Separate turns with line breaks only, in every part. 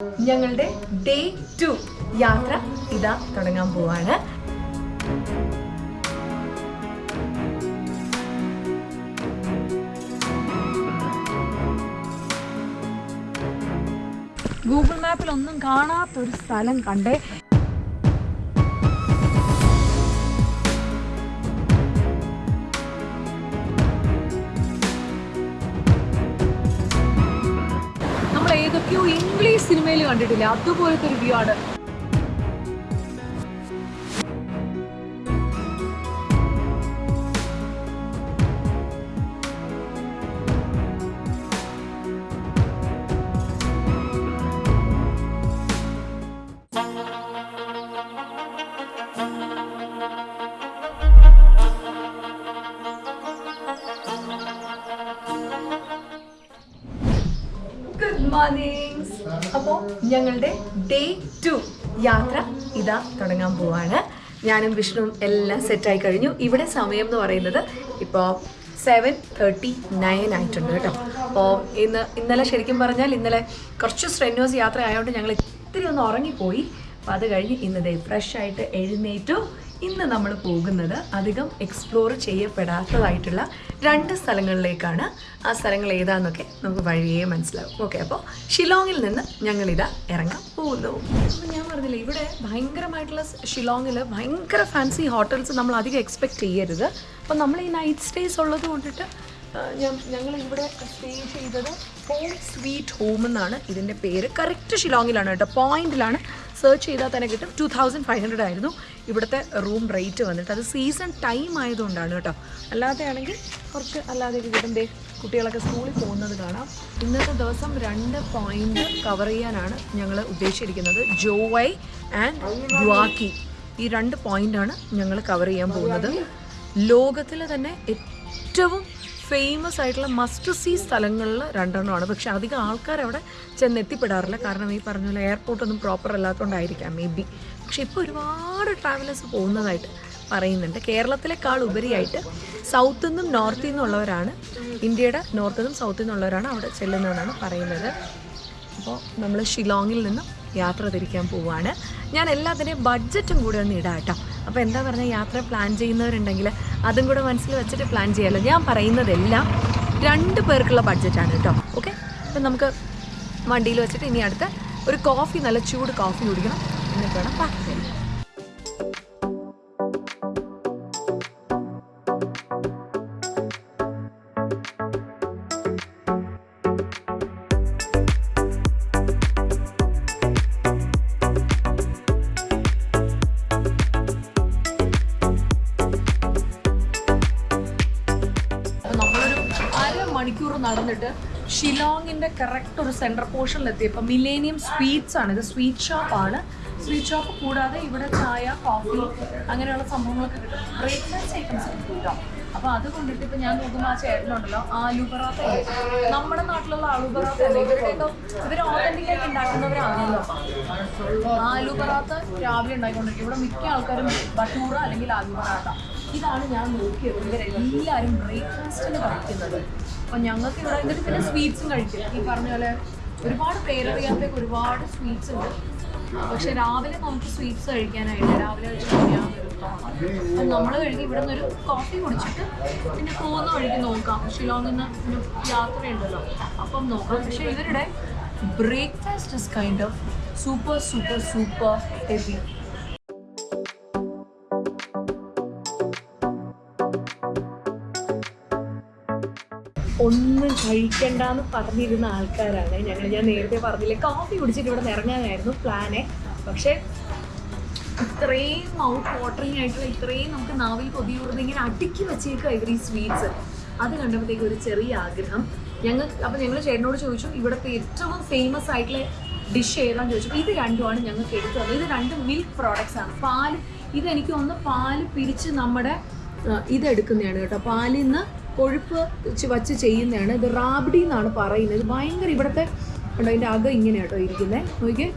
ഞങ്ങളുടെ day to യാത്ര ഇതാ തുടങ്ങാൻ പോവാണ്. ഗൂഗിൾ മാപ്പിൽ ഒന്നും കാണാത്തൊരു സ്ഥലം കണ്ടേ. കണ്ടിട്ടില്ല. അതുപോലത്തെ ഒരു വ്യൂ ആണ്. മോർണിംഗ് അപ്പോൾ ഞങ്ങളുടെ ഡേ ടു യാത്ര ഇതാ തുടങ്ങാൻ പോവാണ്. ഞാനും വിഷ്ണുവും എല്ലാം സെറ്റായി കഴിഞ്ഞു. ഇവിടെ സമയം എന്ന് പറയുന്നത് ഇപ്പോൾ സെവൻ തേർട്ടി നയൻ ആയിട്ടുണ്ട് കേട്ടോ. അപ്പോൾ ഇന്ന് ഇന്നലെ ശരിക്കും പറഞ്ഞാൽ ഇന്നലെ കുറച്ച് സ്ട്രെന്നോസ് യാത്ര ആയതുകൊണ്ട് ഞങ്ങൾ ഇത്തിരി ഒന്ന് ഉറങ്ങിപ്പോയി. അപ്പോൾ അത് കഴിഞ്ഞ് ഇന്ന് ദേ ഫ്രഷ് ആയിട്ട് എഴുന്നേറ്റു. ഇന്ന് നമ്മൾ പോകുന്നത് അധികം എക്സ്പ്ലോർ ചെയ്യപ്പെടാത്തതായിട്ടുള്ള രണ്ട് സ്ഥലങ്ങളിലേക്കാണ്. ആ സ്ഥലങ്ങൾ ഏതാന്നൊക്കെ നമുക്ക് വഴിയേ മനസ്സിലാവും. ഓക്കെ അപ്പോൾ ഷിലോങ്ങിൽ നിന്ന് ഞങ്ങളിതാ ഇറങ്ങാൻ പോകുന്നു. അപ്പോൾ ഞാൻ പറഞ്ഞില്ല ഇവിടെ ഭയങ്കരമായിട്ടുള്ള ഷിലോങ്ങിൽ ഭയങ്കര ഫാൻസി ഹോട്ടൽസ് നമ്മൾ അധികം എക്സ്പെക്ട് ചെയ്യരുത്. അപ്പോൾ നമ്മൾ ഈ നൈറ്റ് സ്റ്റേസ് ഉള്ളത് കൊണ്ടിട്ട് ഞങ്ങൾ ഇവിടെ സ്റ്റേ ചെയ്തത് ഹോം സ്വീറ്റ് ഹോം എന്നാണ് ഇതിന്റെ പേര്. കറക്റ്റ് ഷിലോങ്ങിലാണ് കേട്ടോ. പോയിന്റിലാണ് സെർച്ച് ചെയ്താൽ തന്നെ കിട്ടും. ടു തൗസൻഡ് ഫൈവ് ഹൺഡ്രഡ് ആയിരുന്നു ഇവിടുത്തെ റൂം റേറ്റ് വന്നിട്ട്. അത് സീസൺ ടൈം ആയതുകൊണ്ടാണ് കേട്ടോ. അല്ലാതെയാണെങ്കിൽ കുറച്ച് അല്ലാതെ കിട്ടും ദേ കുട്ടികളൊക്കെ സ്കൂളിൽ പോകുന്നത് കാണാം. ഇന്നത്തെ ദിവസം രണ്ട് പോയിന്റ് കവർ ചെയ്യാനാണ് ഞങ്ങൾ ഉദ്ദേശിച്ചിരിക്കുന്നത്. ജോവൈ ആൻഡ് ദ്വാക്കി ഈ രണ്ട് പോയിന്റാണ് ഞങ്ങൾ കവർ ചെയ്യാൻ പോകുന്നത്. ലോകത്തിലെ തന്നെ ഏറ്റവും ഫേമസ് ആയിട്ടുള്ള മസ്റ്റ് സീ സ്ഥലങ്ങളിൽ രണ്ടെണ്ണമാണ്. പക്ഷെ അധികം ആൾക്കാർ അവിടെ ചെന്ന് എത്തിപ്പെടാറില്ല കാരണം ഈ പറഞ്ഞ പോലെ എയർപോർട്ടൊന്നും പ്രോപ്പർ അല്ലാത്തതുകൊണ്ടായിരിക്കാം മേ ബി പക്ഷെ ഇപ്പോൾ ഒരുപാട് ട്രാവലേഴ്സ് പോകുന്നതായിട്ട് പറയുന്നുണ്ട്. കേരളത്തിലേക്കാൾ ഉപരിയായിട്ട് സൗത്തിൽ നിന്നും നോർത്തിൽ നിന്നുള്ളവരാണ് ഇന്ത്യയുടെ നോർത്തിൽ നിന്നും സൗത്തിൽ നിന്നുള്ളവരാണ് അവിടെ ചെല്ലുന്നതെന്നാണ് പറയുന്നത്. അപ്പോൾ നമ്മൾ ഷിലോങ്ങിൽ നിന്നും യാത്ര തിരിക്കാൻ പോവുകയാണ് ഞാൻ എല്ലാത്തിന്റെയും ബഡ്ജറ്റും കൂടെ ഒന്ന് ഇടാം കേട്ടോ. അപ്പോൾ എന്താ പറഞ്ഞാൽ യാത്ര പ്ലാൻ ചെയ്യുന്നവരുണ്ടെങ്കിൽ അതും കൂടെ മനസ്സിൽ വെച്ചിട്ട് പ്ലാൻ ചെയ്യാമല്ലോ ഞാൻ പറയുന്നതെല്ലാം രണ്ട് പേർക്കുള്ള ബഡ്ജറ്റാണ് കേട്ടോ. ഓക്കെ അപ്പം നമുക്ക് വണ്ടിയിൽ വെച്ചിട്ട് ഇനി അടുത്ത് ഒരു കോഫി നല്ല ചൂട് കോഫി കുടിക്കണം. എന്നിട്ട് വേണം പാക്ക് ചെയ്യാൻ. അരമണിക്കൂർ നടന്നിട്ട് ഷിലോങ്ങിന്റെ കറക്റ്റ് ഒരു സെന്റർ പോർഷനിലെത്തിയപ്പോൾ മിലേനിയം സ്വീറ്റ്സ് ആണ്. ഇത് സ്വീറ്റ് ഷോപ്പാണ് സ്വീറ്റ് ഷോപ്പ് കൂടാതെ ഇവിടെ ചായ കോഫി അങ്ങനെയുള്ള സംഭവങ്ങളൊക്കെ കിട്ടും. ബ്രേക്ക്ഫാസ്റ്റ് ഐറ്റംസ് കിട്ടും അപ്പോൾ അപ്പൊ അത് കൊണ്ടിട്ട് ഇപ്പൊ ഞാൻ നോക്കുമ്പോൾ ആ ചേട്ടനുണ്ടല്ലോ ആലു പറാത്ത നമ്മുടെ നാട്ടിലുള്ള ആലു പറാത്ത അല്ലേ? ഇവരുടെയൊക്കെ ഇവർ ഓതന്റിക് ആയിട്ട് ഉണ്ടാക്കുന്നവരാണല്ലോ. ആലു പറാത്ത രാവിലെ ഉണ്ടായിക്കൊണ്ടിരിക്കും. ഇവിടെ മിക്ക ആൾക്കാരും ബട്ടൂറ അല്ലെങ്കിൽ ആലു പറാത്ത ഇതാണ് ഞാൻ നോക്കിയത്. ഇവരെല്ലാവരും ബ്രേക്ക്ഫാസ്റ്റിന് കഴിക്കുന്നത്. ഞങ്ങൾക്ക് ഇവിടെ എന്നിട്ട് പിന്നെ സ്വീറ്റ്സും കഴിക്കും. ഈ പറഞ്ഞ പോലെ ഒരുപാട് പേരറിയാത്തേക്ക് ഒരുപാട് സ്വീറ്റ്സ് ഉണ്ട്. പക്ഷെ രാവിലെ നമുക്ക് സ്വീറ്റ്സ് കഴിക്കാനായിട്ട് രാവിലെ കഴിച്ചാൽ അപ്പം നമ്മൾ കഴിഞ്ഞ് ഇവിടെ നിന്ന് ഒരു കോഫി കുടിച്ചിട്ട് പിന്നെ പോകുന്ന വഴിക്ക് നോക്കാം. ഷിലോങ്ങിൽ നിന്ന് യാത്രയുണ്ടല്ലോ. അപ്പം നോക്കാം. പക്ഷെ ഇവരുടെ breakfast is kind of super super super heavy ഒന്നും കഴിക്കണ്ടെന്ന് പറഞ്ഞിരുന്ന ആൾക്കാരാണ്. ഞങ്ങൾ ഞാൻ നേരത്തെ പറഞ്ഞില്ല കോഫി കുടിച്ചിട്ട് ഇവിടെ നിന്ന് ഇറങ്ങാനായിരുന്നു പ്ലാനെ പക്ഷേ ഇത്രയും മൗത്ത് വാട്ടറിങ് ആയിട്ടുള്ള ഇത്രയും നമുക്ക് നാവിൽ കൊതിയൂർന്ന് ഇങ്ങനെ അടുക്കി വെച്ചേക്കുക ഇവർ ഈ സ്വീറ്റ്സ് അത് കണ്ടപ്പോഴത്തേക്ക് ഒരു ചെറിയ ആഗ്രഹം. ഞങ്ങൾ അപ്പം ഞങ്ങൾ ചേട്ടനോട് ചോദിച്ചു ഇവിടുത്തെ ഏറ്റവും ഫേമസ് ആയിട്ടുള്ള ഡിഷ് ഏതാന്ന് ചോദിച്ചു. ഇത് രണ്ടുമാണ് ഞങ്ങൾക്ക് എടുത്തു തന്നത് ഇത് രണ്ട് മിൽക്ക് പ്രോഡക്റ്റ്സ് ആണ്. പാൽ ഇതെനിക്ക് ഒന്ന് പാൽ പിരിച്ച് നമ്മുടെ ഇതെടുക്കുന്നതാണ് കേട്ടോ. പാലിൽ നിന്ന് കൊഴുപ്പ് വച്ച് ചെയ്യുന്നതാണ്. ഇത് റാബ്ഡി എന്നാണ് പറയുന്നത്. ഭയങ്കര ഇവിടുത്തെ ഉണ്ടോ അതിന്റെ അകം ഇങ്ങനെ കേട്ടോ ഇരിക്കുന്നത് നോക്കിയേ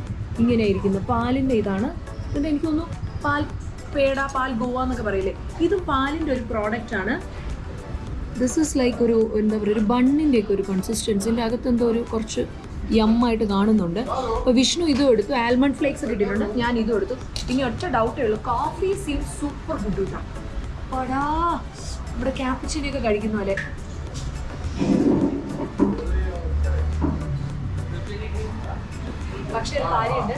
ഇങ്ങനെ ഇരിക്കുന്നത് പാലിന്റെ ഇതാണ്. എന്നിട്ട് എനിക്കൊന്നും പാൽ പേട പാൽ ഗോവ എന്നൊക്കെ പറയില്ലേ? ഇത് പാലിന്റെ ഒരു പ്രോഡക്റ്റ് ആണ്. ദിസ് ഇസ് ലൈക്ക് ഒരു എന്താ പറയുക ഒരു ബണ്ണിന്റെയൊക്കെ ഒരു കൺസിസ്റ്റൻസിന്റെ അകത്ത് എന്തോ ഒരു കുറച്ച് യമ്മായിട്ട് കാണുന്നുണ്ട്. അപ്പോൾ വിഷ്ണു ഇതും എടുത്തു. ആൽമണ്ട് ഫ്ലേക്സ് കിട്ടിയിട്ടുണ്ട് ഞാൻ ഇതും എടുത്തു. ഇനി ഒറ്റ ഡൗട്ടേ ഉള്ളൂ. കോഫി സീം സൂപ്പർ ഫുഡ് കിട്ടാം ഇവിടെ ക്യാപ്പച്ചിനൊക്കെ കഴിക്കുന്ന പോലെ. പക്ഷെ ഒരു കാര്യമുണ്ട്.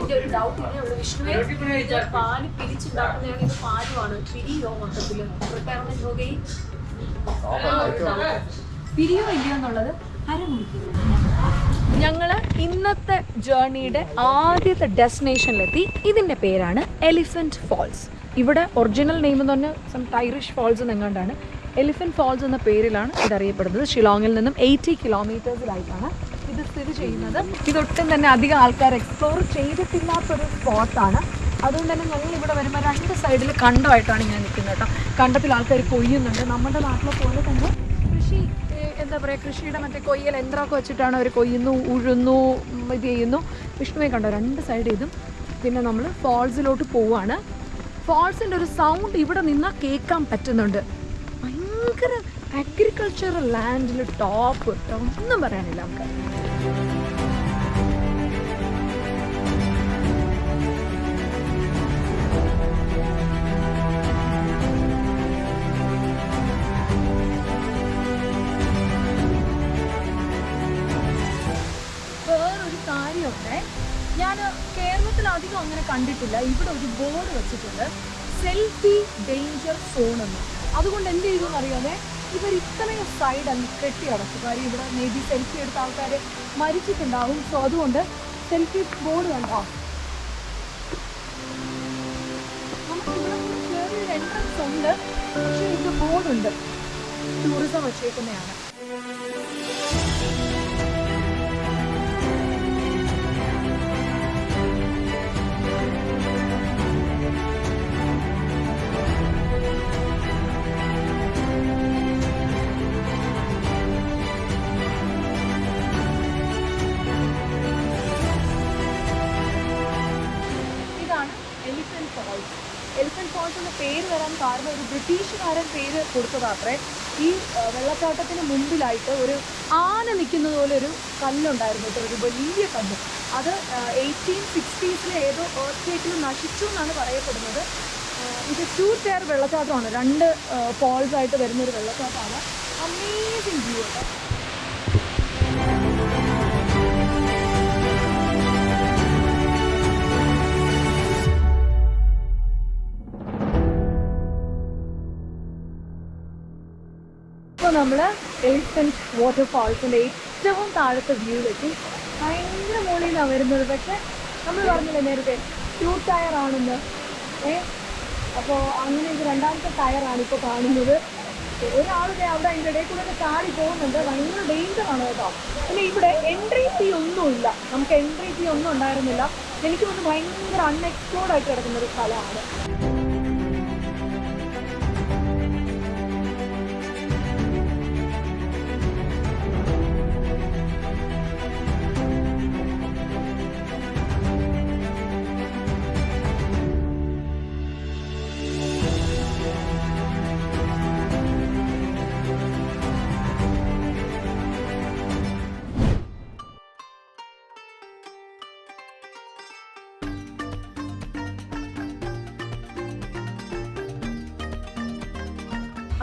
എന്റെ ഒരു ഡൗട്ട് ഇല്ല ഇവിടെ വിഷ്ണുവെ പാൽ പിരിച്ചുണ്ടാക്കുന്നതാണ് ഇത് പാലുമാണ് പിരിയോ മൊത്തത്തിൽ റിട്ടയർമെന്റ് ഹോകയും പിരിയോ ഇല്ലയോ എന്നുള്ളത് ഞങ്ങൾ ഇന്നത്തെ ജേർണിയുടെ ആദ്യത്തെ ഡെസ്റ്റിനേഷനിലെത്തി ഇതിന്റെ പേരാണ് എലിഫന്റ് ഫാൾസ് ഇവിടെ ഒറിജിനൽ നെയിം എന്ന് പറഞ്ഞാൽ സം ടൈറിഷ് ഫോൾസ് എന്നെങ്ങാണ്ടാണ്. എലിഫന്റ് ഫോൾസ് എന്ന പേരിലാണ് ഇതറിയപ്പെടുന്നത്. ഷിലോങ്ങിൽ നിന്നും എയ്റ്റി കിലോമീറ്റേഴ്സിലായിട്ടാണ് ഇത് സ്ഥിതി ചെയ്യുന്നത്. ഇതൊട്ടും തന്നെ അധികം ആൾക്കാർ എക്സ്പ്ലോർ ചെയ്തിട്ടില്ലാത്തൊരു സ്പോട്ടാണ് അതുകൊണ്ട് തന്നെ ഞങ്ങൾ ഇവിടെ വരുമ്പോൾ രണ്ട് സൈഡിൽ കണ്ടമായിട്ടാണ് ഞാൻ നിൽക്കുന്നത് കേട്ടോ. കണ്ടത്തിൽ ആൾക്കാർ കൊയ്യുന്നുണ്ട്. നമ്മുടെ നാട്ടിലെ പോലെ തന്നെ കൃഷി എന്താ പറയുക കൃഷിയുടെ മറ്റേ കൊയ്യൽ യന്ത്രമൊക്കെ വെച്ചിട്ടാണ് അവർ കൊയ്യുന്നു ഉഴുന്നു ഇത് ചെയ്യുന്നു. വിഷ്ണുവെ കണ്ടോ? രണ്ട് സൈഡ് ഇതും. പിന്നെ നമ്മൾ ഫോൾസിലോട്ട് പോവാണ്. ഫാൾസിന്റെ ഒരു സൗണ്ട് ഇവിടെ നിന്നാൽ കേൾക്കാൻ പറ്റുന്നുണ്ട്. ഭയങ്കര അഗ്രികൾച്ചറൽ ലാൻഡിൽ ടോപ്പ് ഒന്നും പറയാനില്ല നമുക്ക് കണ്ടിട്ടില്ല. ഇവിടെ ഒരു ബോർഡ് വെച്ചിട്ടുണ്ട്. സെൽഫി ഡേഞ്ചർ സോൺ എന്ന് അതുകൊണ്ട് എന്ത് ചെയ്തു എന്നറിയാതെ ഇവർ ഇത്രയും സൈഡ് അങ്ങ് കെട്ടി അടച്ചു. കാര്യം ഇവിടെ മേ ബി സെൽഫി എടുത്ത ആൾക്കാർ മരിച്ചിട്ടുണ്ടാവും. സോ അതുകൊണ്ട് സെൽഫി ബോർഡ് കണ്ടോ? നമുക്കിവിടെ ചെറിയൊരു എൻട്രൻസ് ഉണ്ട്. പക്ഷേ ഇത് ബോർഡുണ്ട് ടൂറിസം വെച്ചേക്കുന്നതാണ്. ബ്രിട്ടീഷുകാരൻ പേര് കൊടുത്തതാത്രേ. ഈ വെള്ളച്ചാട്ടത്തിന് മുമ്പിലായിട്ട് ഒരു ആന നിൽക്കുന്നത് പോലെ ഒരു കല്ലുണ്ടായിരുന്നു ഒരു വലിയ കല്ല്. അത് എയ്റ്റീൻ സിക്സ്റ്റീസിലെ ഏതോ ഏർത്തേക്കിൽ നശിച്ചു എന്നാണ് പറയപ്പെടുന്നത്. ഇത് ടു ടയർ വെള്ളച്ചാട്ടമാണ്. രണ്ട് ഫോൾസായിട്ട് ആയിട്ട് വരുന്ന ഒരു വെള്ളച്ചാട്ടമാണ്. അമേസിങ് വ്യൂ കേട്ടോ. നമ്മൾ എലിഫന്റ് വാട്ടർഫാൾസിന്റെ ഏറ്റവും താഴത്തെ വ്യൂവിലെത്തി ഭയങ്കര മുകളിൽ നിന്നാണ് വരുന്നത്. പക്ഷേ നമ്മൾ പറഞ്ഞില്ലേ നേരത്തെ ടൂ ടയർ ആണെന്ന്. ഏ? അപ്പോൾ അങ്ങനെ ഇത് രണ്ടാമത്തെ ടയറാണ് ഇപ്പോൾ കാണുന്നത്. ഒരാളുടെ അവിടെ അതിന്റെ ഇടയിൽ കൂടെ ഒക്കെ ചാടി പോകുന്നുണ്ട്. ഭയങ്കര ആണ് കേട്ടോ. പിന്നെ ഇവിടെ എൻട്രി ഫീ ഒന്നുമില്ല നമുക്ക് എൻട്രി ഫീ ഒന്നും ഉണ്ടായിരുന്നില്ല. എനിക്ക് തോന്നുന്നു ഭയങ്കര അൺഎക്സ്പ്ലോർഡ് ആയിട്ട് കിടക്കുന്ന ഒരു സ്ഥലമാണ്.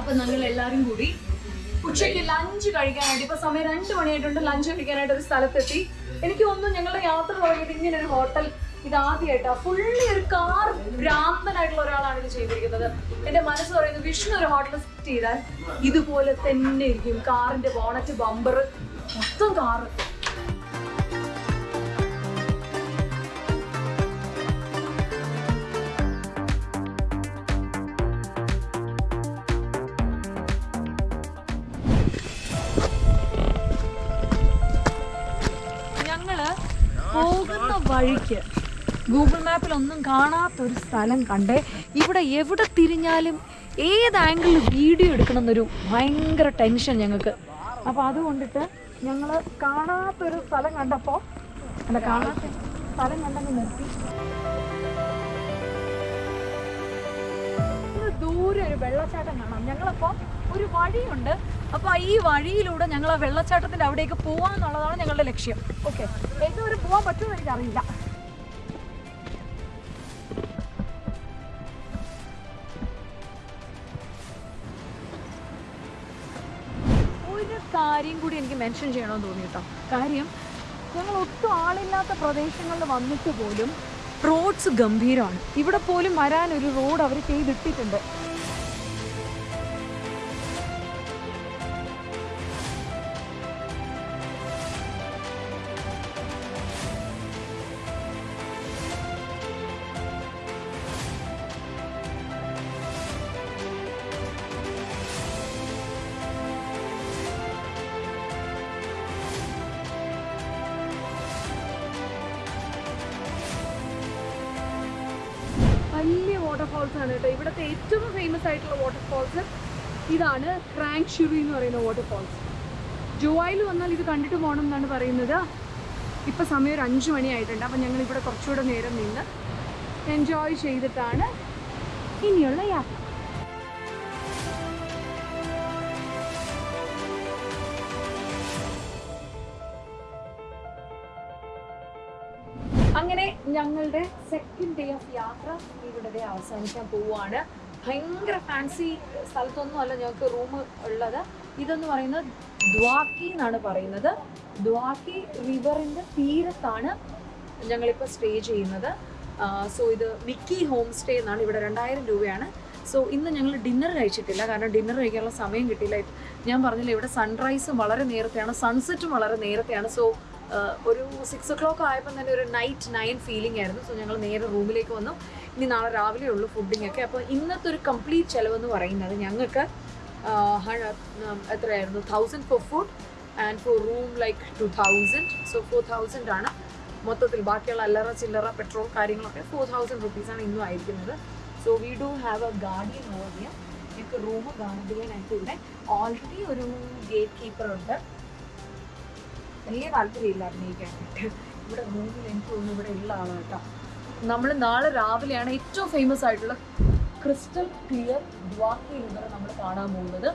അപ്പൊ ഞങ്ങൾ എല്ലാരും കൂടി ഉച്ചയ്ക്ക് ലഞ്ച് കഴിക്കാനായിട്ട് ഇപ്പൊ സമയം രണ്ടു മണിയായിട്ടുണ്ട് ലഞ്ച് കഴിക്കാനായിട്ട് ഒരു സ്ഥലത്തെത്തി. എനിക്ക് തോന്നുന്നു ഞങ്ങളുടെ യാത്ര തുടങ്ങിയിട്ട് ഇങ്ങനെ ഒരു ഹോട്ടൽ ഇത് ആദ്യമായിട്ടാ ഫുള്ളി ഒരു കാർ ഭ്രാന്തനായിട്ടുള്ള ഒരാളാണ് ഇത് ചെയ്തിരിക്കുന്നത്. എന്റെ മനസ്സ് പറയുന്നത് വിഷ്ണു ഒരു ഹോട്ടൽ സെറ്റ് ചെയ്താൽ ഇതുപോലെ തന്നെ ഇരിക്കും. കാറിന്റെ ബോണറ്റ് ബമ്പർ മൊത്തം കാറ് വഴിക്ക്. ഗൂഗിൾ മാപ്പിൽ ഒന്നും കാണാത്തൊരു സ്ഥലം കണ്ടേ. ഇവിടെ എവിടെ തിരിഞ്ഞാലും ഏത് ആംഗിളിൽ വീഡിയോ എടുക്കണം എന്നൊരു ഭയങ്കര ടെൻഷൻ ഞങ്ങൾക്ക്. അപ്പോൾ അതുകൊണ്ടിട്ട് ഞങ്ങൾ കാണാത്തൊരു സ്ഥലം കണ്ടപ്പോൾ അല്ല കാണാത്ത സ്ഥലം കണ്ടെങ്കിൽ നിർത്തി. ദൂരെ ഒരു വെള്ളച്ചാട്ടം കാണാം. ഞങ്ങളപ്പോൾ ഒരു വഴിയുണ്ട്. അപ്പോൾ ഈ വഴിയിലൂടെ ഞങ്ങൾ ആ വെള്ളച്ചാട്ടത്തിന്റെ അവിടേക്ക് പോവാന്നുള്ളതാണ് ഞങ്ങളുടെ ലക്ഷ്യം. ഓക്കെ പോവാൻ പോകാൻ പറ്റുമെന്ന് എനിക്കറിയില്ല. ഒരു കാര്യം കൂടി എനിക്ക് മെൻഷൻ ചെയ്യണമെന്ന് തോന്നി കേട്ടോ. കാര്യം ഞങ്ങൾ ഒട്ടും ആളില്ലാത്ത പ്രദേശങ്ങളിൽ വന്നിട്ട് പോലും റോഡ്സ് ഗംഭീരമാണ്. ഇവിടെ പോലും വരാനൊരു റോഡ് അവർ ചെയ്തിട്ടിട്ടുണ്ട്. പറയുന്ന വാട്ടർഫോൾസ് ജുവായിൽ വന്നാൽ ഇത് കണ്ടിട്ട് പോകണം എന്നാണ് പറയുന്നത്. ഇപ്പം സമയം ഒരു അഞ്ച് മണിയായിട്ടുണ്ട് അപ്പം ഞങ്ങൾ ഇവിടെ കുറച്ചുകൂടെ നേരം നിന്ന് എൻജോയ് ചെയ്തിട്ടാണ് ഇനിയുള്ള യാത്ര. അങ്ങനെ ഞങ്ങളുടെ സെക്കൻഡ് ഡേ ഓഫ് യാത്ര ഇവിടെ അവസാനിക്കാൻ പോവുകയാണ്. ഭയങ്കര ഫാൻസി സ്ഥലത്തൊന്നും അല്ല ഞങ്ങൾക്ക് റൂം ഉള്ളത്. ഇതെന്ന് പറയുന്നത് ദ്വാക്കി എന്നാണ് പറയുന്നത്. ദ്വാക്കി റിവറിന്റെ തീരത്താണ് ഞങ്ങളിപ്പോൾ സ്റ്റേ ചെയ്യുന്നത്. സോ ഇത് മിക്കി ഹോം സ്റ്റേ എന്നാണ് ഇവിടെ രണ്ടായിരം രൂപയാണ്. സോ ഇന്ന് ഞങ്ങൾ ഡിന്നർ കഴിച്ചിട്ടില്ല. കാരണം ഡിന്നർ കഴിക്കാനുള്ള സമയം കിട്ടിയില്ല. ഞാൻ പറഞ്ഞില്ല ഇവിടെ സൺറൈസും വളരെ നേരത്തെയാണ് സൺസെറ്റും വളരെ നേരത്തെയാണ്. സോ ഒരു സിക്സ് ഒ ക്ലോക്ക് ആയപ്പോൾ തന്നെ ഒരു നൈറ്റ് നയൻ ഫീലിംഗ് ആയിരുന്നു. സോ ഞങ്ങൾ നേരെ റൂമിലേക്ക് വന്നു. ഇനി നാളെ രാവിലെ ഉള്ളൂ ഫുഡിങ്ങൊക്കെ അപ്പോൾ ഇന്നത്തെ ഒരു കംപ്ലീറ്റ് ചിലവെന്ന് പറയുന്നത് ഞങ്ങൾക്ക് എത്രയായിരുന്നു? Thousand for food and for room like two thousand so four thousand ആണ് മൊത്തത്തിൽ ബാക്കിയുള്ള അല്ലറ ചില്ലറ പെട്രോൾ കാര്യങ്ങളൊക്കെ ഫോർ തൗസൻഡ് റുപ്പീസാണ് ഇന്നും ആയിരിക്കുന്നത്. So we do have a guardian over here ഞങ്ങൾക്ക് റൂം ഗാർഡിയൻ ആയിട്ട് ഇവിടെ ഓൾറെഡി ഒരു ഗേറ്റ് കീപ്പർ ഉണ്ട്. വലിയ താല്പര്യമില്ല അഭിനയിക്കാനായിട്ട് ഇവിടെ റൂമിൽ എനിക്ക് തോന്നുന്നു ഇവിടെ ഉള്ള ആളാണ് കേട്ടോ. നമ്മൾ നാളെ രാവിലെയാണ് ഏറ്റവും ഫേമസ് ആയിട്ടുള്ള ക്രിസ്റ്റൽ ക്ലിയർ ദ്വാക്കി റിവർ നമ്മൾ കാണാൻ പോകുന്നത്.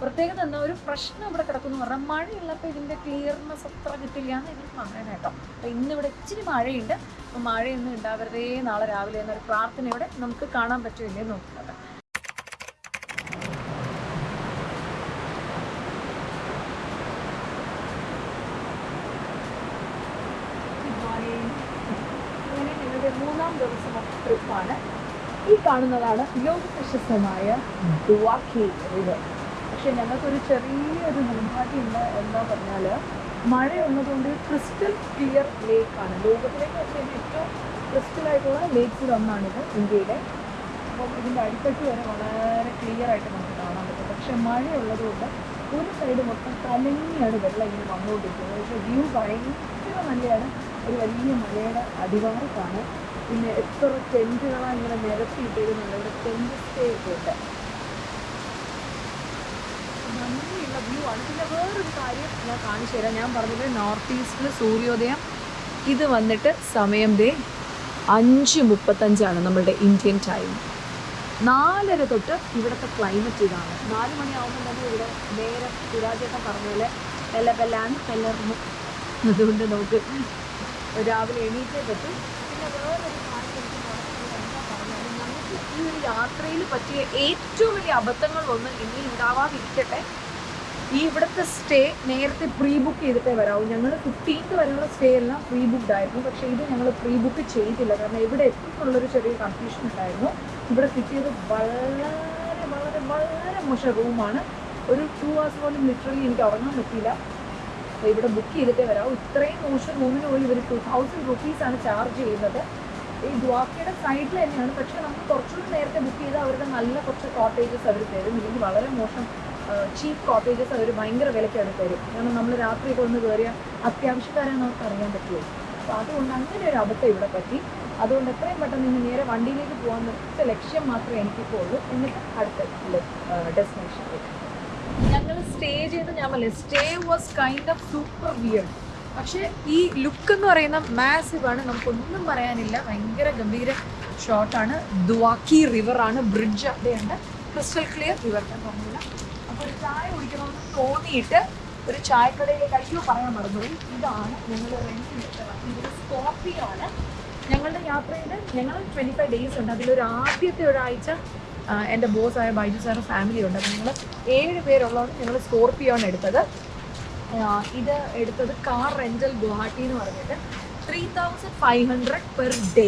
പ്രത്യേകത എന്താ? ഒരു പ്രശ്നം ഇവിടെ കിടക്കുന്നു പറഞ്ഞാൽ മഴയുള്ളപ്പോൾ ഇതിന്റെ ക്ലിയർനെസ് അത്ര കിട്ടില്ല എന്ന് എനിക്ക് പറയാൻ കേട്ടോ. അപ്പോൾ ഇന്ന് ഇവിടെ ഇച്ചിരി മഴയുണ്ട്. അപ്പോൾ മഴയൊന്നും ഉണ്ടാവരുതേ. നാളെ രാവിലെ എന്നൊരു പ്രാർത്ഥനയോടെ നമുക്ക് കാണാൻ പറ്റില്ലേ നോക്കുന്നത് അങ്ങനെ ഞങ്ങളുടെ മൂന്നാം ദിവസം ട്രിപ്പാണ് ഈ കാണുന്നതാണ് ലോക പ്രശസ്തമായ ദുവാഖി റിവർ പക്ഷെ ഞങ്ങൾക്കൊരു ചെറിയൊരു നിർഭാഗ്യമുണ്ട് എന്താ പറഞ്ഞാൽ മഴയുള്ളതുകൊണ്ട് ക്രിസ്റ്റൽ ക്ലിയർ ലേക്കാണ്. ലോകത്തിലേക്ക് വെച്ച് ഏറ്റവും ലേക്കിൽ ഒന്നാണിത് ഇന്ത്യയുടെ അപ്പം ഇതിന്റെ അടിത്തട്ട് വരെ വളരെ ക്ലിയർ ആയിട്ട് നമുക്ക് കാണാൻ പറ്റും. പക്ഷെ മഴയുള്ളതുകൊണ്ട് ഒരു സൈഡ് മൊത്തം കലങ്ങിയാണ് വെള്ളം ഇങ്ങനെ വന്നുകൊണ്ടിരിക്കുന്നത്. പക്ഷേ വ്യൂ ഭയങ്കര നല്ലതാണ് ഒരു വലിയ മലയുടെ അടിവാരത്താണ് പിന്നെ എത്ര ടെന്റുകളാണ് ഇങ്ങനെ നിരത്തിയിട്ടിരുന്നുണ്ട് ഇവിടെ ടെന്റ് സ്റ്റേ ഒക്കെ ഉണ്ട്. ഭംഗിയുള്ള വ്യൂ ആണ്. പിന്നെ വേറൊരു കാര്യം ഞാൻ കാണിച്ചു തരാം. ഞാൻ പറഞ്ഞത് നോർത്ത് ഈസ്റ്റിൽ സൂര്യോദയം. ഇത് വന്നിട്ട് സമയം ദേ അഞ്ച് മുപ്പത്തഞ്ചാണ് നമ്മളുടെ ഇന്ത്യൻ ടൈം നാലര തൊട്ട് ഇവിടുത്തെ ക്ലൈമറ്റ് ഇതാണ്. നാല് മണിയാവുമ്പോൾ തന്നെ ഇവിടെ നേരെ സുരാജേട്ടൻ പറഞ്ഞ പോലെ എലബെല്ലാണ് പെല്ലർന്നു അതുകൊണ്ട് നമുക്ക് രാവിലെ എണീറ്റേ പറ്റും. പിന്നെ വേറൊരു കാര്യം എനിക്ക് പറയാനുള്ളത് എന്താ പറഞ്ഞാൽ നമുക്ക് ഈ ഒരു യാത്രയിൽ പറ്റിയ ഏറ്റവും വലിയ അബദ്ധങ്ങൾ ഒന്നും ഇനി ഉണ്ടാവാതിരിക്കട്ടെ. ഈ ഇവിടുത്തെ സ്റ്റേ നേരത്തെ പ്രീ ബുക്ക് ചെയ്തിട്ടേ വരാവൂ. ഞങ്ങൾ ഫിഫ്റ്റീൻത്ത് വരെയുള്ള സ്റ്റേ എല്ലാം പ്രീ ബുക്ക്ഡ് ആയിരുന്നു. പക്ഷേ ഇത് ഞങ്ങൾ പ്രീ ബുക്ക് ചെയ്തില്ല. കാരണം ഇവിടെ എത്തുന്നുള്ളൊരു ചെറിയ കൺഫ്യൂഷൻ ഉണ്ടായിരുന്നു. ഇവിടെ കിട്ടിയത് വളരെ വളരെ വളരെ മോശം റൂമാണ്. ഒരു ടു ഹവേഴ്സ് പോലും ലിറ്ററലി എനിക്ക് ഉറങ്ങാൻ പറ്റിയില്ല. ഇവിടെ ബുക്ക് ചെയ്തിട്ടേ വരാവൂ. ഇത്രയും മോശം റൂമിന് പോയി ഇവർ ടു തൗസൻഡ് റുപ്പീസാണ് ചാർജ് ചെയ്യുന്നത്. ഈ ദ്വാക്കയുടെ സൈഡിൽ തന്നെയാണ്. പക്ഷെ നമുക്ക് കുറച്ചുകൂടി നേരത്തെ ബുക്ക് ചെയ്താൽ അവരുടെ നല്ല കുറച്ച് കോട്ടേജസ് അവർ തരും. ഇല്ലെങ്കിൽ വളരെ മോശം ചീപ്പ് കോട്ടേജസ് അവർ ഭയങ്കര വിലയ്ക്കാണ് തരും. കാരണം നമ്മൾ രാത്രിയൊക്കെ ഒന്ന് കയറിയ അത്യാവശ്യക്കാരാണ് നമുക്ക് അറിയാൻ പറ്റുമോ അപ്പോൾ അതുകൊണ്ട് അങ്ങനെ ഒരു അബദ്ധം ഇവിടെ പറ്റി. അതുകൊണ്ട് എത്രയും പെട്ടെന്ന് ഇനി നേരെ വണ്ടിയിലേക്ക് പോകാൻ ഒറ്റ ലക്ഷ്യം മാത്രമേ എനിക്കിപ്പോൾ ഉള്ളൂ. എന്നിട്ട് അടുത്ത ഡെസ്റ്റിനേഷനിലേക്ക് ഞങ്ങൾ സ്റ്റേ ചെയ്ത് ഞാൻ stay was kind of super weird പക്ഷേ ഈ ലുക്ക് എന്ന് പറയുന്ന മാസീവ് ആണ്. നമുക്കൊന്നും പറയാനില്ല. ഭയങ്കര ഗംഭീര ഷോട്ടാണ് ദുവാക്കി റിവറാണ് ബ്രിഡ്ജ് അവിടെയുണ്ട് ക്രിസ്റ്റൽ ക്ലിയർ റിവർ പറഞ്ഞില്ല. അപ്പോൾ ചായ കുടിക്കണമെന്ന് തോന്നിയിട്ട് ഒരു ചായക്കടയിലേക്ക് അയ്യോ പറയാൻ മറന്നുപോയി. ഇതാണ് ഞങ്ങൾ റെന്റിനെടുത്ത ഇതൊരു ഇത് സ്കോർപ്പിയോ ആണ്. ഞങ്ങളുടെ യാത്രയിൽ ഞങ്ങൾ ട്വന്റി ഫൈവ് ഡേയ്സ് ഉണ്ട് അതിലൊരു ആദ്യത്തെ ഒരാഴ്ച എന്റെ ബോസായ ബൈജു സാറിന്റെ ഫാമിലി ഉണ്ട്. അപ്പോൾ ഞങ്ങൾ ഏഴ് പേരുള്ളതുകൊണ്ട് ഞങ്ങൾ സ്കോർപ്പിയോ ആണ് എടുത്തത്. ഇത് എടുത്തത് കാർ റെന്റൽ ഗുവാഹട്ടി എന്ന് പറഞ്ഞിട്ട് three thousand five hundred per day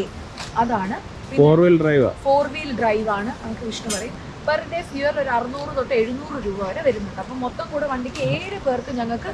അതാണ്.
Four wheel drive
four wheel drive ആണ് നമുക്ക് വിഷ്ണു പറയും. പെർ ഡേ ഫ്യൂർ ഒരു അറുന്നൂറ് തൊട്ട് എഴുന്നൂറ് രൂപ വരെ വരുന്നുണ്ട്. അപ്പം മൊത്തം കൂടെ വണ്ടിക്ക് ഏഴ് പേർക്ക് ഞങ്ങൾക്ക്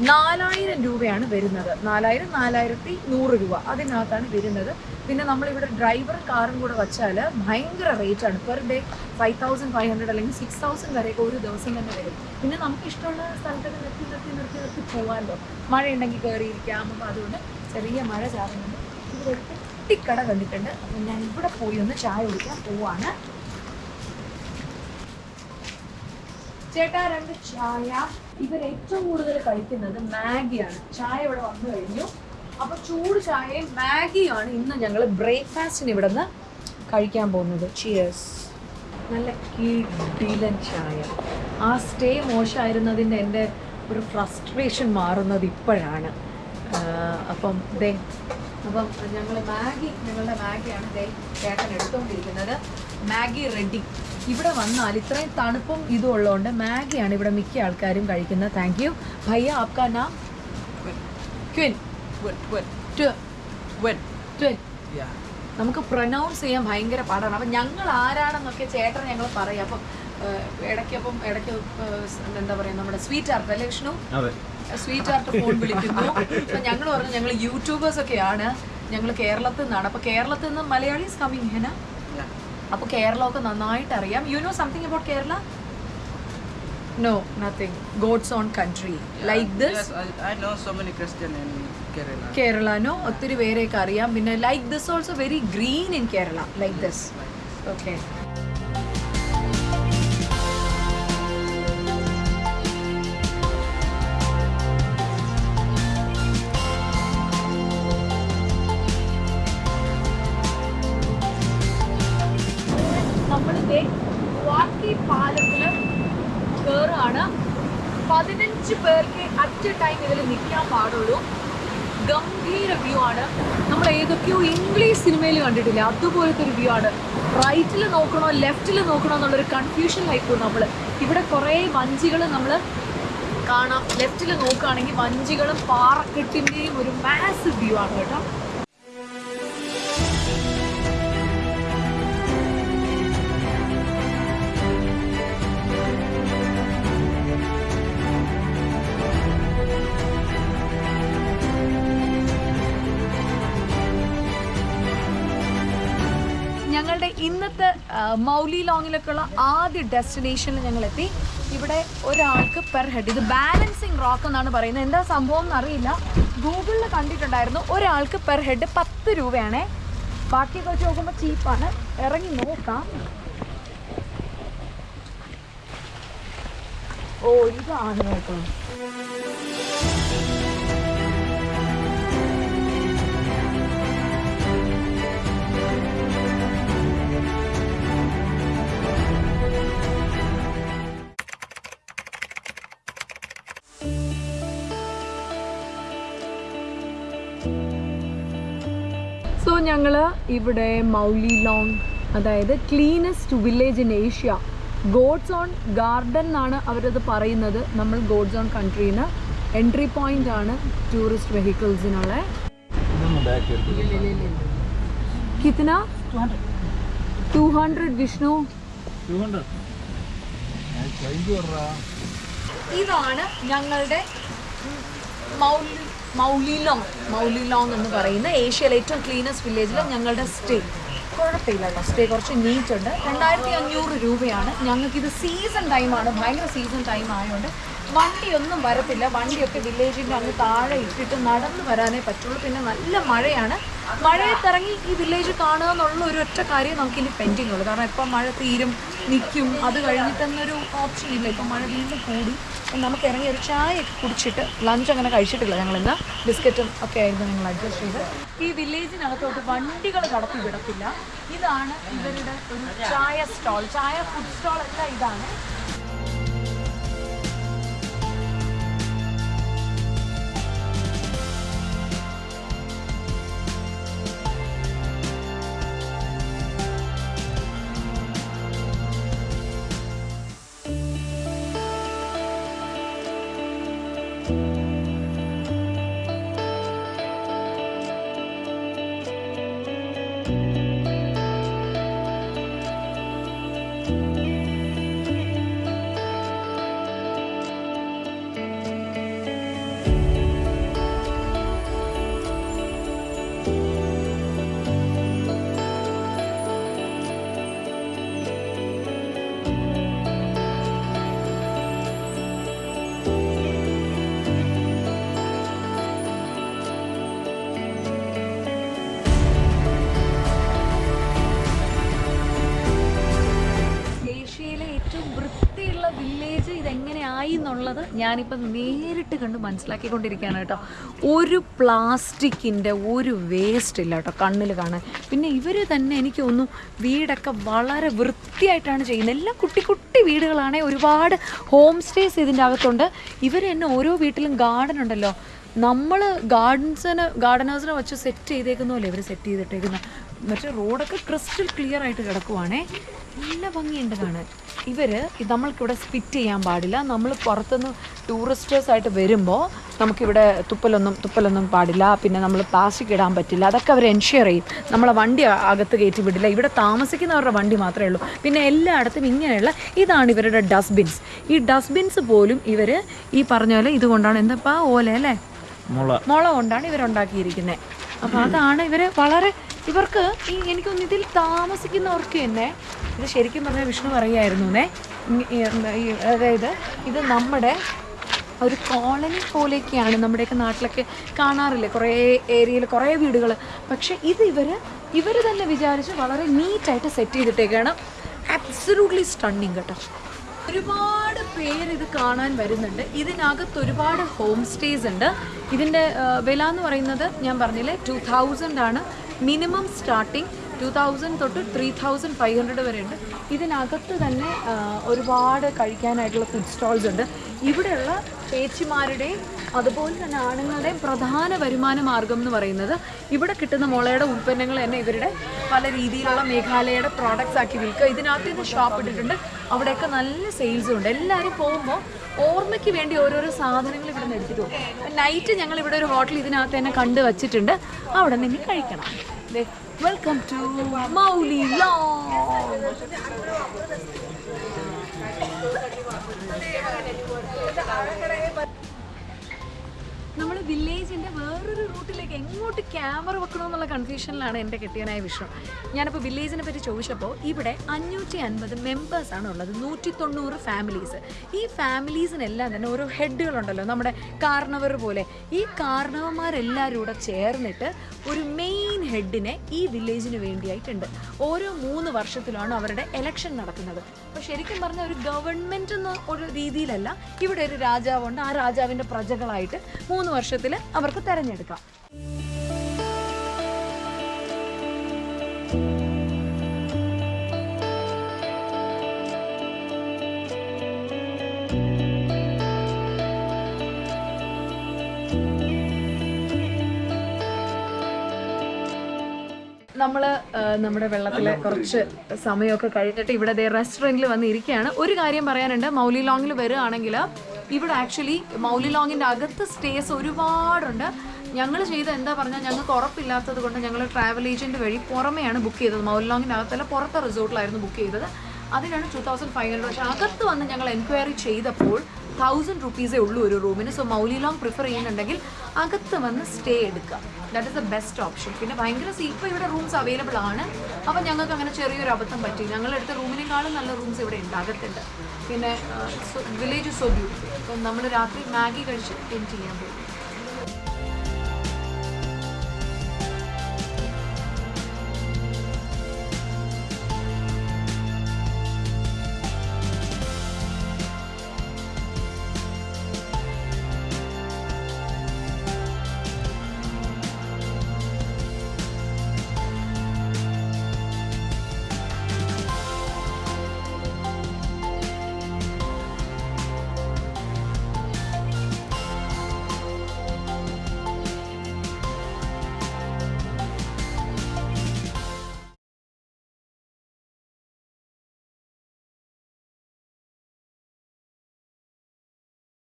നാലായിരം രൂപയാണ് വരുന്നത്. നാലായിരം നാലായിരത്തി നൂറ് രൂപ അതിനകത്താണ് വരുന്നത്. പിന്നെ നമ്മളിവിടെ ഡ്രൈവർ കാറും കൂടെ വച്ചാൽ ഭയങ്കര റേറ്റ് ആണ്. Per day five thousand five hundred അല്ലെങ്കിൽ സിക്സ് തൗസൻഡ് വരെയൊക്കെ ഒരു ദിവസം തന്നെ വരും. പിന്നെ നമുക്ക് ഇഷ്ടമുള്ള സ്ഥലത്തൊക്കെ നിർത്തി നിർത്തി നിർത്തി നിർത്തി പോകാമല്ലോ. മഴയുണ്ടെങ്കിൽ കയറിയിരിക്കാം. അപ്പം അതുകൊണ്ട് ചെറിയ മഴ ചാറുന്നുണ്ട്. ഇവിടെ കുട്ടിക്കട കണ്ടിട്ടുണ്ട്. അപ്പം ഞാൻ ഇവിടെ പോയി ഒന്ന് ചായ കുടിക്കാൻ പോവാണ്. ചേട്ടാ രണ്ട് ചായ. ഇവർ ഏറ്റവും കൂടുതൽ കഴിക്കുന്നത് മാഗിയാണ്. ചായ ഇവിടെ വന്നു കഴിഞ്ഞു. അപ്പൊ ചൂട് ചായയും മാഗിയാണ് ഇന്ന് ഞങ്ങൾ ബ്രേക്ക്ഫാസ്റ്റിന് ഇവിടെ നിന്ന് കഴിക്കാൻ പോകുന്നത്. ചിയേഴ്സ് നല്ല കിടിലൻ ചായ. ആ സ്റ്റേ മോശമായിരുന്നതിന്റെ എന്റെ ഒരു ഫ്രസ്ട്രേഷൻ മാറുന്നത് ഇപ്പോഴാണ്. അപ്പം ദേ അപ്പം ഞങ്ങൾ മാഗി ഞങ്ങളുടെ മാഗിയാണ് ദേ ചേട്ടൻ എടുത്തുകൊണ്ടിരിക്കുന്നത് മാഗി റെഡി. ഇവിടെ വന്നാൽ ഇത്രയും തണുപ്പും ഇതും ഉള്ളതുകൊണ്ട് മാഗിയാണ് ഇവിടെ മിക്ക ആൾക്കാരും കഴിക്കുന്നത്. താങ്ക് യു ഭയ്യ ആപ്കാ നാം? ക്വിൻ. നമുക്ക് പ്രൊനൗൺസ് ചെയ്യാൻ ഭയങ്കര പാടാണ്. അപ്പം ഞങ്ങൾ ആരാണെന്നൊക്കെ ചേട്ടൻ ഞങ്ങൾ പറയും. അപ്പം ഇടയ്ക്ക് അപ്പം ഇടയ്ക്ക് എന്താ പറയുക നമ്മുടെ സ്വീറ്റ് ആർട്ട് അല്ലേ വിഷ്ണു? സ്വീറ്റ് ആർട്ട് ഫോൺ വിളിക്കുന്നു. അപ്പം ഞങ്ങൾ പറഞ്ഞു ഞങ്ങൾ യൂട്യൂബേഴ്സ് ഒക്കെയാണ്. ഞങ്ങൾ കേരളത്തിൽ നിന്നാണ്. അപ്പം കേരളത്തിൽ നിന്ന് മലയാളീസ് കമ്മിങ് ഹെന? അപ്പൊ കേരളമൊക്കെ നന്നായിട്ട് അറിയാം you know something about Kerala no nothing God's own country like this
no I, I know so many Christian in Kerala.
കേരളനോ ഒത്തിരി പേരെയൊക്കെ അറിയാം. പിന്നെ like this also very green in Kerala like this okay നമ്മളിതേ വാക്കി പാലത്തിൽ കയറാണ് പതിനഞ്ച് പേർക്ക് at time ഇതിൽ നിൽക്കാൻ പാടുള്ളൂ. ഗംഭീര വ്യൂ ആണ്. നമ്മൾ ഏതൊക്കെയോ ഇംഗ്ലീഷ് സിനിമയിൽ കണ്ടിട്ടില്ല? അതുപോലത്തെ ഒരു വ്യൂ ആണ്. റൈറ്റിൽ നോക്കണോ ലെഫ്റ്റിൽ നോക്കണോ എന്നുള്ളൊരു കൺഫ്യൂഷനിലായിപ്പോയി നമ്മൾ ഇവിടെ കുറേ വഞ്ചികൾ നമ്മൾ കാണാം. ലെഫ്റ്റിൽ നോക്കുകയാണെങ്കിൽ വഞ്ചികളും പാറക്കെട്ടിന്റെയും ഒരു മാസ് വ്യൂ ആണ് കേട്ടോ. മൗലി ലോങ്ങിലേക്കുള്ള ആദ്യ ഡെസ്റ്റിനേഷനിൽ ഞങ്ങൾ എത്തി ഇവിടെ ഒരാൾക്ക് പെർ ഹെഡ്. ഇത് ബാലൻസിങ് റോക്ക് എന്നാണ് പറയുന്നത്. എന്താ സംഭവം എന്നറിയില്ല. ഗൂഗിളിൽ കണ്ടിട്ടുണ്ടായിരുന്നു ഒരാൾക്ക് പെർ ഹെഡ് പത്ത് രൂപയാണേ. ബാക്കിയൊക്കെ വെച്ച് നോക്കുമ്പോൾ ചീപ്പാണ്. ഇറങ്ങി നോക്കാം. ഓ ഇതാണ് കേട്ടോ. ഞങ്ങൾ ഇവിടെ മൗലി ലോങ് അതായത് cleanest village in Asia God's own garden എന്നാണ് അവരത് പറയുന്നത്. നമ്മൾ ഗോഡ്സ് ഓൺ കൺട്രീന്ന് എൻട്രി പോയിന്റ് ആണ് ടൂറിസ്റ്റ് വെഹിക്കിൾസിനുള്ള കിത്തന? Two hundred Vishnu? ഇതാണ് ഞങ്ങളുടെ മൗലി മൗലിലോങ് മൗലിലോങ് എന്ന് പറയുന്ന ഏഷ്യയിലെ ഏറ്റവും ക്ലീനസ്റ്റ് വില്ലേജിൽ ഞങ്ങളുടെ സ്റ്റേ കുഴപ്പമില്ല സ്റ്റേ കുറച്ച് നീറ്റ് ഉണ്ട്. രണ്ടായിരത്തി അഞ്ഞൂറ് രൂപയാണ്. ഞങ്ങൾക്കിത് സീസൺ ടൈമാണ് ഭയങ്കര സീസൺ ടൈം ആയതുകൊണ്ട് വണ്ടിയൊന്നും വരത്തില്ല. വണ്ടിയൊക്കെ വില്ലേജിന്റെ അങ്ങ് താഴെ ഇട്ടിട്ട് നടന്നു വരാനേ പറ്റുള്ളൂ. പിന്നെ നല്ല മഴയാണ്. മഴയത്തിറങ്ങി ഈ വില്ലേജ് കാണുക എന്നുള്ള ഒരു ഒറ്റ കാര്യം നമുക്കിനി പെൻഡിങ് ഉള്ളൂ. കാരണം ഇപ്പം മഴ തീരും നിൽക്കും അത് കഴിഞ്ഞിട്ടെന്നൊരു ഓപ്ഷൻ ഇല്ല. ഇപ്പം മഴ വീണ്ടും കൂടി. നമുക്ക് ഇറങ്ങി ഒരു ചായ ഒക്കെ കുടിച്ചിട്ട് ലഞ്ച് അങ്ങനെ കഴിച്ചിട്ടില്ല. ഞങ്ങളിന്ന് ബിസ്ക്കറ്റും ഒക്കെ ആയിരുന്നു ഞങ്ങൾ അഡ്ജസ്റ്റ് ചെയ്ത്. ഈ വില്ലേജിനകത്തോട്ട് വണ്ടികൾ കടത്തി വിടത്തില്ല. ഇതാണ് ഇവരുടെ ഒരു ചായ സ്റ്റോൾ ചായ ഫുഡ് സ്റ്റോൾ എല്ലാം ഇതാണ്. ഞാനിപ്പം നേരിട്ട് കണ്ട് മനസ്സിലാക്കിക്കൊണ്ടിരിക്കുകയാണ് കേട്ടോ. ഒരു പ്ലാസ്റ്റിക്കിന്റെ ഒരു വേസ്റ്റ് ഇല്ല കേട്ടോ കണ്ണിൽ കാണാൻ. പിന്നെ ഇവർ തന്നെ എനിക്ക് തോന്നുന്നു വീടൊക്കെ വളരെ വൃത്തിയായിട്ടാണ് ചെയ്യുന്നത്. എല്ലാം കുട്ടി കുട്ടി വീടുകളാണെങ്കിൽ ഒരുപാട് ഹോം സ്റ്റേസ് ഇതിന്റെ അകത്തുണ്ട്. ഇവർ തന്നെ ഓരോ വീട്ടിലും ഗാർഡൻ ഉണ്ടല്ലോ. നമ്മൾ ഗാർഡൻസിന് ഗാർഡനേഴ്സിനെ വെച്ച് സെറ്റ് ചെയ്തേക്കുന്ന പോലെ ഇവർ സെറ്റ് ചെയ്തിട്ടേക്കുന്ന? മറ്റേ റോഡൊക്കെ ക്രിസ്റ്റൽ ക്ലിയർ ആയിട്ട് കിടക്കുവാണേ. നല്ല ഭംഗിയുണ്ട് കാണാൻ. ഇവർ നമ്മൾക്കിവിടെ സ്പിറ്റ് ചെയ്യാൻ പാടില്ല. നമ്മൾ പുറത്തുനിന്ന് ടൂറിസ്റ്റേഴ്സ് ആയിട്ട് വരുമ്പോൾ നമുക്കിവിടെ തുപ്പലൊന്നും തുപ്പലൊന്നും പാടില്ല. പിന്നെ നമ്മൾ പ്ലാസ്റ്റിക് ഇടാൻ പറ്റില്ല. അതൊക്കെ അവർ എൻഷുർ ചെയ്യും. നമ്മളെ വണ്ടി അകത്ത് കയറ്റി വിടില്ല. ഇവിടെ താമസിക്കുന്നവരുടെ വണ്ടി മാത്രമേ ഉള്ളൂ. പിന്നെ എല്ലായിടത്തും ഇങ്ങനെയുള്ള ഇതാണ് ഇവരുടെ ഡസ്റ്റ്ബിൻസ് ഈ ഡസ്റ്റ്ബിൻസ് പോലും ഇവർ ഈ പറഞ്ഞ പോലെ ഇതുകൊണ്ടാണ്. എന്താ ഓല അല്ലേ?
മുള.
കൊണ്ടാണ് ഇവരുണ്ടാക്കിയിരിക്കുന്നത് അപ്പോൾ അതാണ് ഇവർ വളരെ ഇവർക്ക് ഈ എനിക്കൊന്ന് ഇതിൽ താമസിക്കുന്നവർക്ക് തന്നെ ഇത് ശരിക്കും പറഞ്ഞാൽ വിഷ്ണു ഈ- അതായത് ഇത് നമ്മുടെ ഒരു കോളനി പോലെയൊക്കെയാണ് നമ്മുടെയൊക്കെ നാട്ടിലൊക്കെ കാണാറില്ലേ? കുറേ ഏരിയയിൽ കുറേ വീടുകൾ പക്ഷേ ഇത് ഇവർ ഇവർ തന്നെ വിചാരിച്ച് വളരെ നീറ്റായിട്ട് സെറ്റ് ചെയ്തിട്ടേക്കാണ്. അബ്സലൂട്ട്ലി സ്റ്റണ്ണിങ് കേട്ടോ. ഒരുപാട് പേര് ഇത് കാണാൻ വരുന്നുണ്ട്. ഇതിനകത്ത് ഒരുപാട് ഹോം സ്റ്റേസ് ഉണ്ട് ഇതിന്റെ വില എന്ന് പറയുന്നത് ഞാൻ പറഞ്ഞില്ലേ ടു തൗസൻഡ് ആണ്. മിനിമം സ്റ്റാർട്ടിങ് ടു തൗസൻഡ് തൊട്ട് ത്രീ തൗസൻഡ് ഫൈവ് ഹൺഡ്രഡ് വരെ ഉണ്ട് ഇതിനകത്ത് തന്നെ ഒരുപാട് കഴിക്കാനായിട്ടുള്ള ഫുഡ് സ്റ്റോൾസ് ഉണ്ട്. ഇവിടെയുള്ള ചേച്ചിമാരുടെയും അതുപോലെ തന്നെ ആണുങ്ങളുടെയും പ്രധാന വരുമാന മാർഗം എന്ന് പറയുന്നത് ഇവിടെ കിട്ടുന്ന മുളയുടെ ഉൽപ്പന്നങ്ങൾ തന്നെ ഇവരുടെ പല രീതിയിലുള്ള മേഘാലയയുടെ പ്രോഡക്റ്റ്സ് ആക്കി വിൽക്കുക. ഇതിനകത്ത് നിന്ന് ഷോപ്പ് ഇട്ടിട്ടുണ്ട്. അവിടെയൊക്കെ നല്ല സെയിൽസും ഉണ്ട്. എല്ലാവരും പോകുമ്പോൾ ഓർമ്മയ്ക്ക് വേണ്ടി ഓരോരോ സാധനങ്ങൾ ഇവിടെ നിന്ന് എടുത്തിട്ട് പോകും. നൈറ്റ് ഞങ്ങൾ ഇവിടെ ഒരു ഹോട്ടൽ ഇതിനകത്ത് തന്നെ കണ്ടു വച്ചിട്ടുണ്ട്. അവിടെ നിന്ന് കഴിക്കണം. വെൽക്കം ടു മൗലി ലോങ് നമ്മൾ വില്ലേജിന്റെ വേറൊരു റൂട്ടിലേക്ക് എങ്ങോട്ട് ക്യാമറ വെക്കണമെന്നുള്ള കൺഫ്യൂഷനിലാണ് എന്റെ കെട്ടിയനായ വിഷയം ഞാനിപ്പോൾ വില്ലേജിനെ പറ്റി ചോദിച്ചപ്പോൾ ഇവിടെ അഞ്ഞൂറ്റി അൻപത് മെമ്പേഴ്സാണ് ഉള്ളത്. നൂറ്റി തൊണ്ണൂറ് ഫാമിലീസ് ഈ ഫാമിലീസിനെല്ലാം തന്നെ ഓരോ ഹെഡുകളുണ്ടല്ലോ നമ്മുടെ കാർണവർ പോലെ. ഈ കാർണവന്മാരെല്ലാവരും കൂടെ ചേർന്നിട്ട് ഒരു മെയിൻ ഹെഡിനെ ഈ വില്ലേജിന് വേണ്ടിയായിട്ടുണ്ട്. ഓരോ മൂന്ന് വർഷത്തിലാണ് അവരുടെ എലക്ഷൻ നടക്കുന്നത്. അപ്പോൾ ശരിക്കും പറഞ്ഞാൽ ഒരു ഗവൺമെന്റ് എന്ന ഒരു രീതിയിലല്ല ഇവിടെ ഒരു രാജാവുണ്ട്. ആ രാജാവിന്റെ പ്രജകളായിട്ട് മൂന്ന് വർഷത്തിൽ അവർക്ക് തെരഞ്ഞെടുക്കാം. നമ്മൾ നമ്മുടെ വെള്ളത്തിൽ കുറച്ച് സമയമൊക്കെ കഴിഞ്ഞിട്ട് ഇവിടെ റെസ്റ്റോറന്റിൽ വന്ന് ഇരിക്കുകയാണ് ഒരു കാര്യം പറയാനുണ്ട്. മൗലി ലോങ്ങിൽ വരികയാണെങ്കിൽ ഇവിടെ ആക്ച്വലി മൗലി ലോങ്ങിന്റെ അകത്ത് സ്റ്റേസ് ഒരുപാടുണ്ട്. ഞങ്ങൾ ചെയ്ത എന്താ പറഞ്ഞാൽ ഞങ്ങൾക്ക് ഉറപ്പില്ലാത്തത് കൊണ്ട് ഞങ്ങൾ ട്രാവൽ ഏജന്റ് വഴി പുറമെയാണ് ബുക്ക് ചെയ്തത്. മൗലി ലോങ്ങിന്റെ അകത്തല്ല പുറത്തെ റിസോർട്ടിലായിരുന്നു ബുക്ക് ചെയ്തത്. അതിനാണ് ടു തൗസൻഡ് ഫൈവ് ഹൺഡ്രഡ് പക്ഷേ അകത്ത് വന്ന് ഞങ്ങൾ എൻക്വയറി ചെയ്തപ്പോൾ തൗസൻഡ് റുപ്പീസേ ഉള്ളൂ ഒരു റൂമിന് സോ മൗലി ലോങ് പ്രിഫർ ചെയ്യുന്നുണ്ടെങ്കിൽ അകത്ത് വന്ന് സ്റ്റേ എടുക്കുക. That is the best option പിന്നെ ഭയങ്കര ഇപ്പോൾ ഇവിടെ റൂംസ് അവൈലബിൾ ആണ്. അപ്പോൾ ഞങ്ങൾക്ക് അങ്ങനെ ചെറിയൊരു അബദ്ധം പറ്റി. ഞങ്ങളെടുത്ത റൂമിനേക്കാളും നല്ല റൂംസ് ഇവിടെ ഉണ്ട് അകത്തുണ്ട്. പിന്നെ വില്ലേജ് സോ ബ്യൂട്ടിഫുൾ അപ്പം നമ്മൾ രാത്രി മാഗി കഴിച്ച് എൻഡ് ചെയ്യാൻ പോകും.